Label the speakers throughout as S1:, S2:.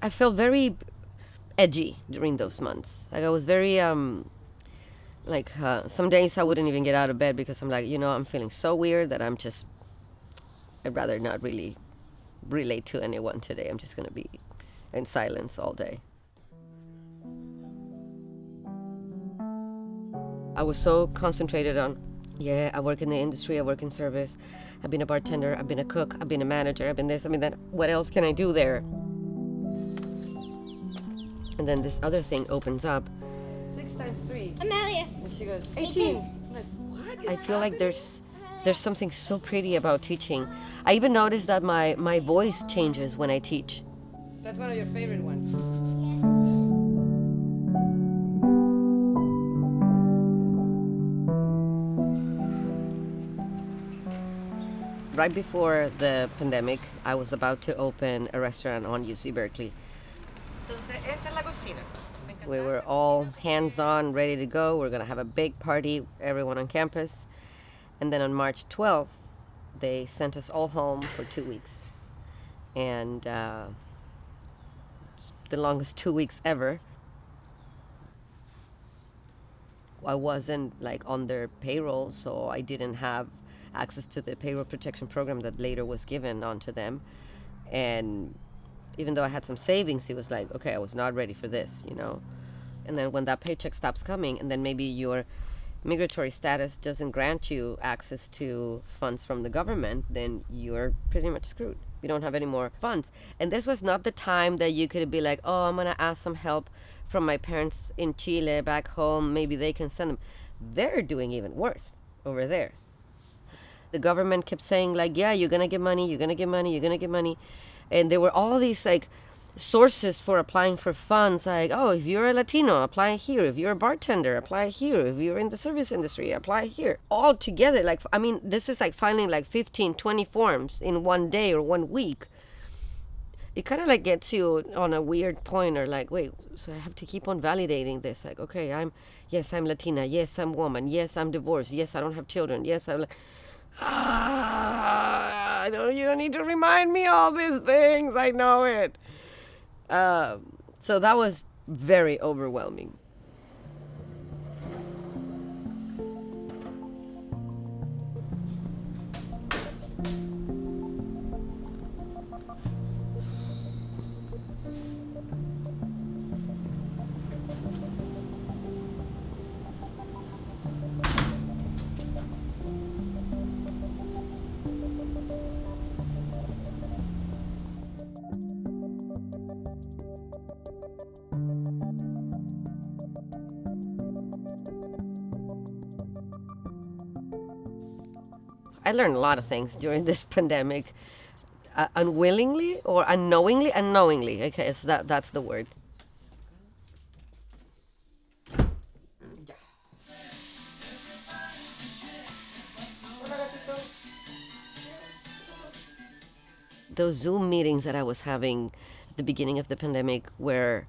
S1: I felt very edgy during those months. Like I was very um, like uh, some days I wouldn't even get out of bed because I'm like, you know, I'm feeling so weird that I'm just. I'd rather not really relate to anyone today. I'm just gonna be in silence all day. I was so concentrated on, yeah, I work in the industry, I work in service, I've been a bartender, I've been a cook, I've been a manager, I've been this, I mean that. What else can I do there? And then this other thing opens up. Six times three.
S2: Amelia.
S1: And she goes,
S2: 18.
S1: 18. Like, what? I feel like there's there's something so pretty about teaching. I even noticed that my, my voice changes when I teach.
S3: That's one of your favorite ones.
S1: Right before the pandemic, I was about to open a restaurant on UC Berkeley. We were all hands on, ready to go. We're going to have a big party, everyone on campus. And then on March 12th, they sent us all home for two weeks. And uh, the longest two weeks ever. I wasn't like on their payroll, so I didn't have access to the payroll protection program that later was given onto them. And even though I had some savings, it was like, okay, I was not ready for this, you know. And then when that paycheck stops coming, and then maybe your migratory status doesn't grant you access to funds from the government, then you're pretty much screwed. You don't have any more funds. And this was not the time that you could be like, oh, I'm going to ask some help from my parents in Chile back home. Maybe they can send them. They're doing even worse over there. The government kept saying, like, yeah, you're going to get money, you're going to get money, you're going to get money. And there were all these, like, sources for applying for funds like oh if you're a latino apply here. If you're a bartender apply here. If you're in the service industry apply here. All together like i mean this is like filing like 15 20 forms in one day or one week. It kind of like gets you on a weird point or like wait so i have to keep on validating this like okay i'm yes i'm latina. Yes i'm woman. Yes i'm divorced. Yes i don't have children. Yes i'm like ah, I don't, you don't need to remind me all these things i know it um, so that was very overwhelming. I learned a lot of things during this pandemic, uh, unwillingly or unknowingly, unknowingly. Okay, so that that's the word. Those Zoom meetings that I was having at the beginning of the pandemic were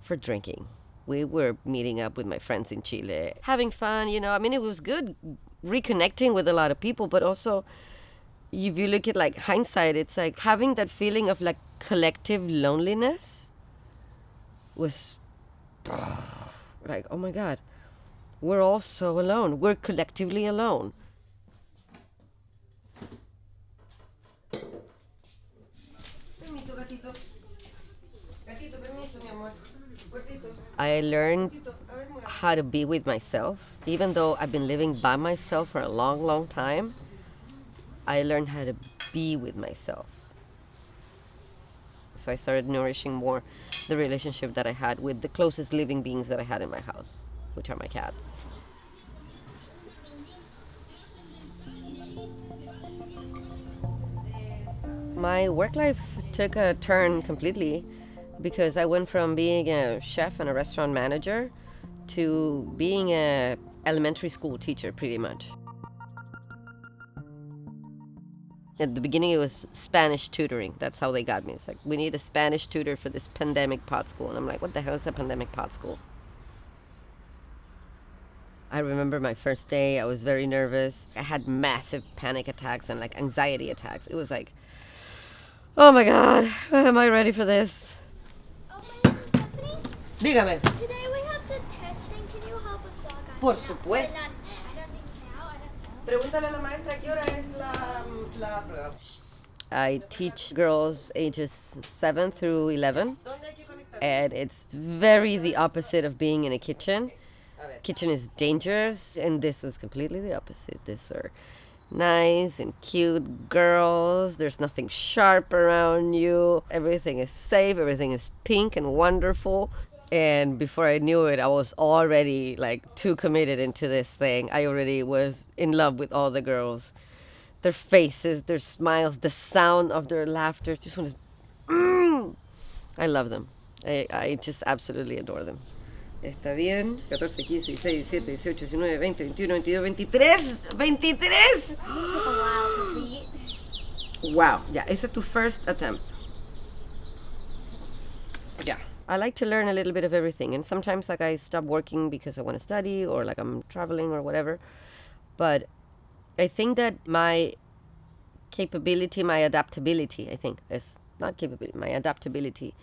S1: for drinking. We were meeting up with my friends in Chile, having fun, you know. I mean, it was good reconnecting with a lot of people, but also if you look at like hindsight, it's like having that feeling of like collective loneliness was like, oh my God, we're all so alone. We're collectively alone. I learned how to be with myself. Even though I've been living by myself for a long, long time, I learned how to be with myself. So I started nourishing more the relationship that I had with the closest living beings that I had in my house, which are my cats. My work life took a turn completely because I went from being a chef and a restaurant manager to being a elementary school teacher pretty much. At the beginning it was Spanish tutoring. That's how they got me. It's like we need a Spanish tutor for this pandemic pod school. And I'm like, what the hell is a pandemic pod school? I remember my first day, I was very nervous. I had massive panic attacks and like anxiety attacks. It was like, oh my God, am I ready for this? Dígame.
S2: Today we have the testing. Can you help us log on?
S1: Por supuesto.
S2: But not- I don't think now. I don't know.
S1: Pregúntale a la maestra qué hora es la, la prueba. I teach girls ages 7 through 11, and it's very the opposite of being in a kitchen. Kitchen is dangerous, and this was completely the opposite. These are nice and cute girls. There's nothing sharp around you. Everything is safe, everything is pink and wonderful. And before I knew it, I was already like too committed into this thing. I already was in love with all the girls. Their faces, their smiles, the sound of their laughter. Just want to. Mm, I love them. I, I just absolutely adore them. Está bien. 14, 15, 16, 17, 18, 19, 20, 21, 22, 23. 23! Wow. Yeah, is it to first attempt? Yeah. I like to learn a little bit of everything. And sometimes, like, I stop working because I want to study or, like, I'm traveling or whatever. But I think that my capability, my adaptability, I think, is not capability, my adaptability,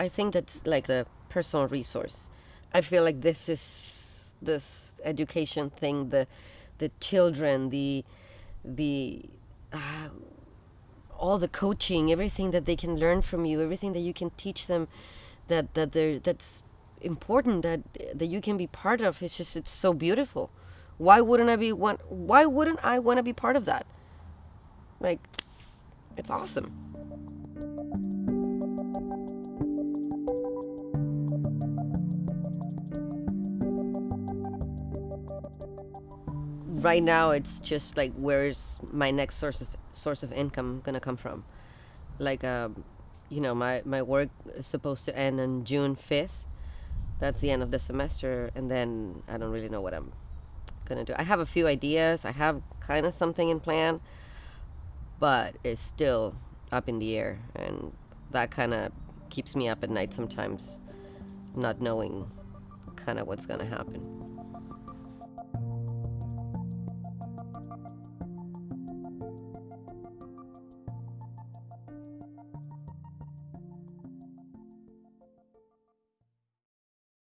S1: I think that's like the personal resource. I feel like this is this education thing, the the children, the the uh, all the coaching, everything that they can learn from you, everything that you can teach them, that that they're that's important that that you can be part of. It's just it's so beautiful. Why wouldn't I be one? Why wouldn't I want to be part of that? Like, it's awesome. right now it's just like where's my next source of source of income gonna come from like um you know my my work is supposed to end on june 5th that's the end of the semester and then i don't really know what i'm gonna do. I have a few ideas. I have kind of something in plan but it's still up in the air and that kind of keeps me up at night sometimes not knowing kind of what's gonna happen